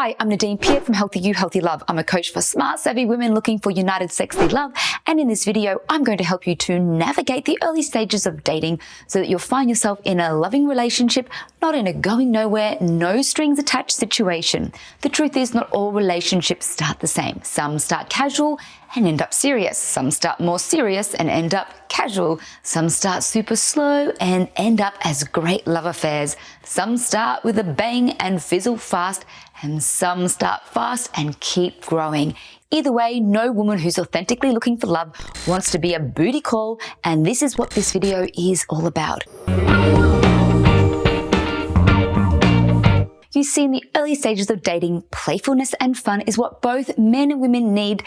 Hi, I'm Nadine Piat from Healthy You, Healthy Love. I'm a coach for smart, savvy women looking for united, sexy love. And in this video, I'm going to help you to navigate the early stages of dating so that you'll find yourself in a loving relationship, not in a going nowhere, no strings attached situation. The truth is not all relationships start the same. Some start casual and end up serious. Some start more serious and end up casual. Some start super slow and end up as great love affairs. Some start with a bang and fizzle fast, and some start fast and keep growing. Either way, no woman who's authentically looking for love wants to be a booty call, and this is what this video is all about. You see, in the early stages of dating, playfulness and fun is what both men and women need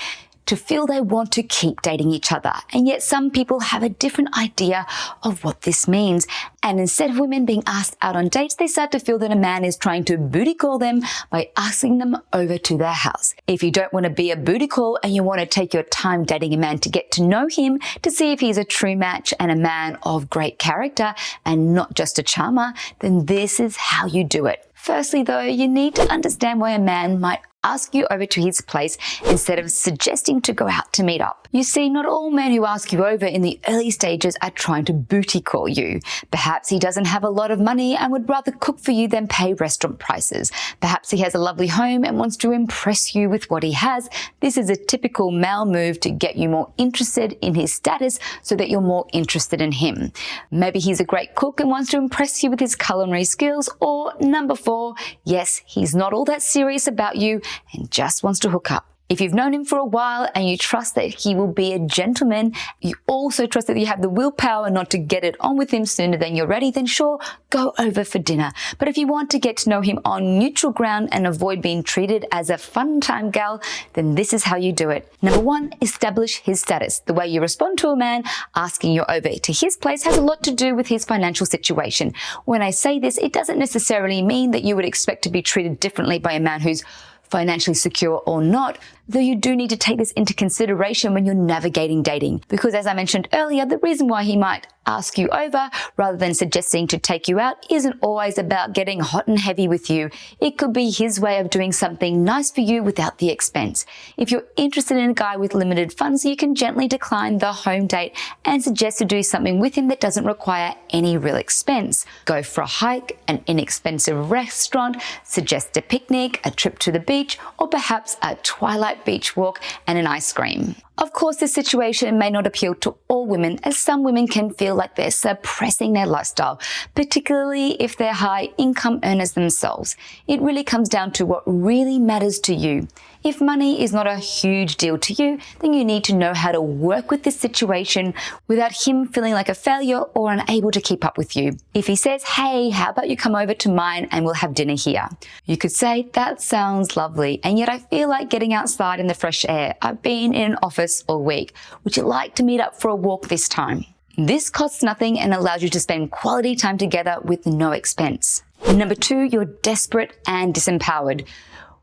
to feel they want to keep dating each other. And yet some people have a different idea of what this means. And instead of women being asked out on dates, they start to feel that a man is trying to booty call them by asking them over to their house. If you don't want to be a booty call and you want to take your time dating a man to get to know him, to see if he's a true match and a man of great character and not just a charmer, then this is how you do it. Firstly, though, you need to understand why a man might ask you over to his place instead of suggesting to go out to meet up. You see, not all men who ask you over in the early stages are trying to booty call you. Perhaps he doesn't have a lot of money and would rather cook for you than pay restaurant prices. Perhaps he has a lovely home and wants to impress you with what he has. This is a typical male move to get you more interested in his status so that you're more interested in him. Maybe he's a great cook and wants to impress you with his culinary skills. Or number four, yes, he's not all that serious about you and just wants to hook up. If you've known him for a while and you trust that he will be a gentleman, you also trust that you have the willpower not to get it on with him sooner than you're ready, then sure, go over for dinner. But if you want to get to know him on neutral ground and avoid being treated as a fun time gal, then this is how you do it. Number one, establish his status. The way you respond to a man asking you over to his place has a lot to do with his financial situation. When I say this, it doesn't necessarily mean that you would expect to be treated differently by a man who's financially secure or not, though you do need to take this into consideration when you're navigating dating. Because as I mentioned earlier, the reason why he might ask you over rather than suggesting to take you out isn't always about getting hot and heavy with you. It could be his way of doing something nice for you without the expense. If you're interested in a guy with limited funds, you can gently decline the home date and suggest to do something with him that doesn't require any real expense. Go for a hike, an inexpensive restaurant, suggest a picnic, a trip to the beach, or perhaps a twilight beach walk and an ice cream. Of course, this situation may not appeal to all women as some women can feel like they're suppressing their lifestyle, particularly if they're high income earners themselves. It really comes down to what really matters to you. If money is not a huge deal to you, then you need to know how to work with this situation without him feeling like a failure or unable to keep up with you. If he says, hey, how about you come over to mine and we'll have dinner here? You could say, that sounds lovely, and yet I feel like getting outside in the fresh air. I've been in an office all week. Would you like to meet up for a walk this time? This costs nothing and allows you to spend quality time together with no expense. Number two, you're desperate and disempowered.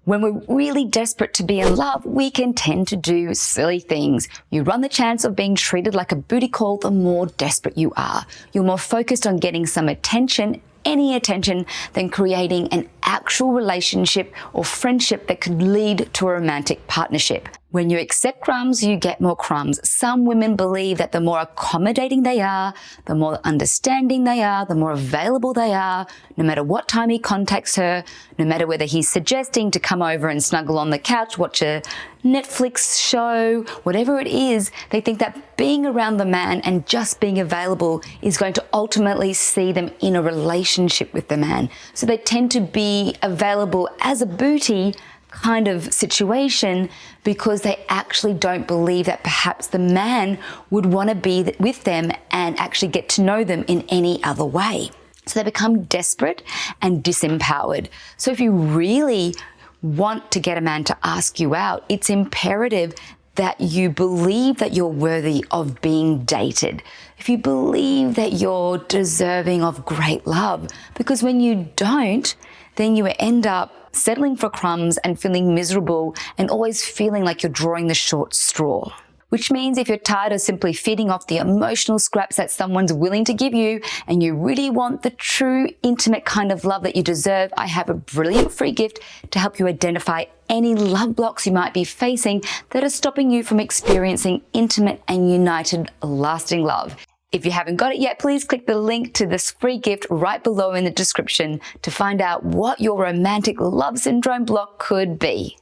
When we're really desperate to be in love, we can tend to do silly things. You run the chance of being treated like a booty call the more desperate you are. You're more focused on getting some attention any attention than creating an actual relationship or friendship that could lead to a romantic partnership. When you accept crumbs, you get more crumbs. Some women believe that the more accommodating they are, the more understanding they are, the more available they are, no matter what time he contacts her, no matter whether he's suggesting to come over and snuggle on the couch, watch a Netflix show, whatever it is, they think that being around the man and just being available is going to ultimately see them in a relationship with the man. So they tend to be available as a booty kind of situation because they actually don't believe that perhaps the man would want to be with them and actually get to know them in any other way. So they become desperate and disempowered. So if you really want to get a man to ask you out, it's imperative that you believe that you're worthy of being dated. If you believe that you're deserving of great love, because when you don't, then you end up settling for crumbs and feeling miserable and always feeling like you're drawing the short straw. which means if you're tired of simply feeding off the emotional scraps that someone's willing to give you and you really want the true intimate kind of love that you deserve, I have a brilliant free gift to help you identify any love blocks you might be facing that are stopping you from experiencing intimate and united lasting love. If you haven't got it yet, please click the link to this free gift right below in the description to find out what your romantic love syndrome block could be.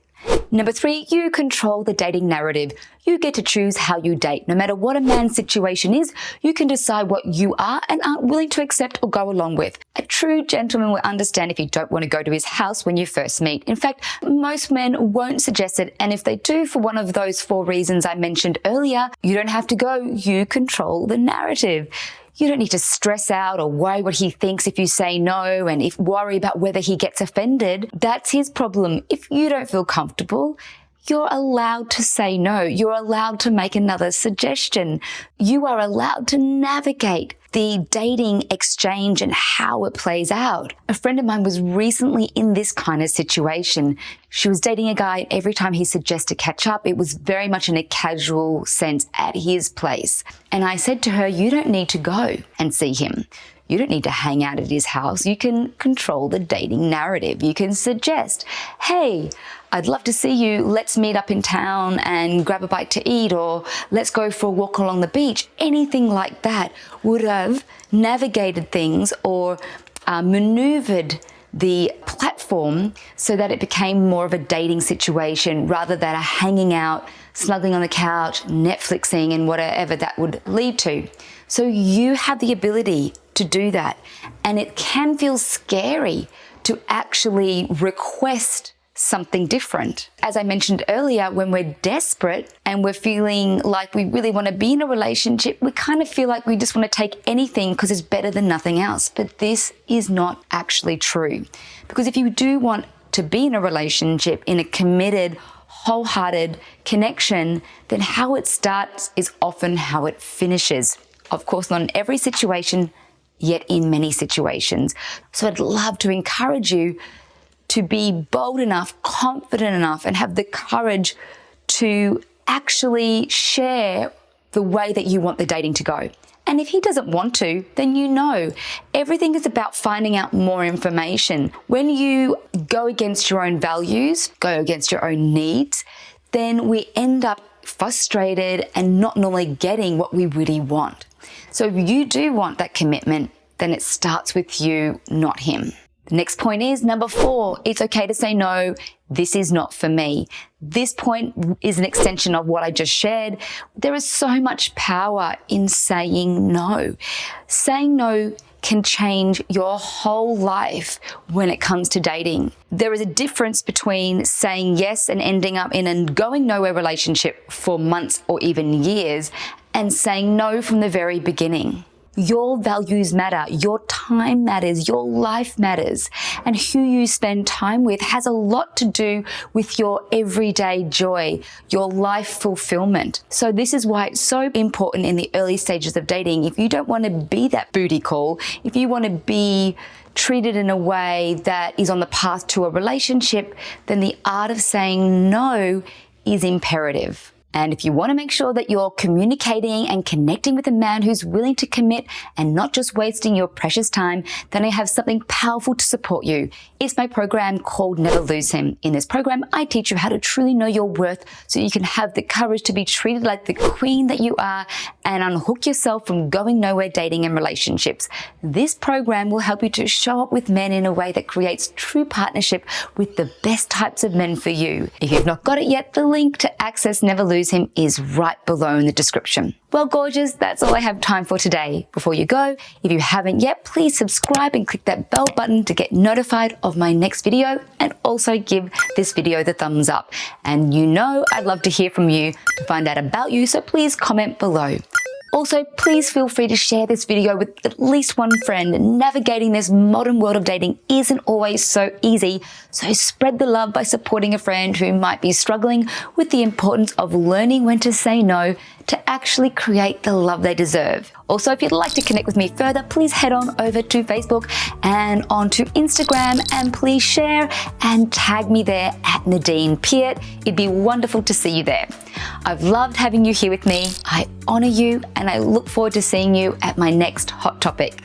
Number three, you control the dating narrative. You get to choose how you date. No matter what a man's situation is, you can decide what you are and aren't willing to accept or go along with. A true gentleman will understand if you don't want to go to his house when you first meet. In fact, most men won't suggest it, and if they do for one of those four reasons I mentioned earlier, you don't have to go. You control the narrative. You don't need to stress out or worry what he thinks if you say no and if worry about whether he gets offended. That's his problem. If you don't feel comfortable, you're allowed to say no. You're allowed to make another suggestion. You are allowed to navigate the dating exchange and how it plays out. A friend of mine was recently in this kind of situation. She was dating a guy every time he suggested catch up, it was very much in a casual sense at his place. And I said to her, you don't need to go and see him. You don't need to hang out at his house. You can control the dating narrative. You can suggest, hey, I'd love to see you. Let's meet up in town and grab a bite to eat, or let's go for a walk along the beach. Anything like that would uh, have navigated things or uh, maneuvered the platform so that it became more of a dating situation rather than a hanging out, snuggling on the couch, Netflixing, and whatever that would lead to. So you have the ability to do that. And it can feel scary to actually request something different. As I mentioned earlier, when we're desperate and we're feeling like we really want to be in a relationship, we kind of feel like we just want to take anything because it's better than nothing else. But this is not actually true. Because if you do want to be in a relationship, in a committed, wholehearted connection, then how it starts is often how it finishes. Of course, not in every situation, yet in many situations. So I'd love to encourage you to be bold enough, confident enough, and have the courage to actually share the way that you want the dating to go. And if he doesn't want to, then you know. Everything is about finding out more information. When you go against your own values, go against your own needs, then we end up frustrated and not normally getting what we really want. So if you do want that commitment, then it starts with you, not him. The next point is number four, it's okay to say no. This is not for me. This point is an extension of what I just shared. There is so much power in saying no. Saying no can change your whole life when it comes to dating. There is a difference between saying yes and ending up in a going nowhere relationship for months or even years and saying no from the very beginning. Your values matter, your time matters, your life matters, and who you spend time with has a lot to do with your everyday joy, your life fulfillment. So this is why it's so important in the early stages of dating. If you don't want to be that booty call, if you want to be treated in a way that is on the path to a relationship, then the art of saying no is imperative. And if you want to make sure that you're communicating and connecting with a man who's willing to commit and not just wasting your precious time, then I have something powerful to support you. It's my program called Never Lose Him. In this program, I teach you how to truly know your worth so you can have the courage to be treated like the queen that you are and unhook yourself from going nowhere dating and relationships. This program will help you to show up with men in a way that creates true partnership with the best types of men for you. If you've not got it yet, the link to access Never Lose him is right below in the description. Well, gorgeous, that's all I have time for today. Before you go, if you haven't yet, please subscribe and click that bell button to get notified of my next video and also give this video the thumbs up. And you know I'd love to hear from you to find out about you, so please comment below. Also, please feel free to share this video with at least one friend. Navigating this modern world of dating isn't always so easy, so spread the love by supporting a friend who might be struggling with the importance of learning when to say no to actually create the love they deserve. Also, if you'd like to connect with me further, please head on over to Facebook and onto Instagram and please share and tag me there at Nadine Piat. It'd be wonderful to see you there. I've loved having you here with me. I honour you and I look forward to seeing you at my next Hot Topic.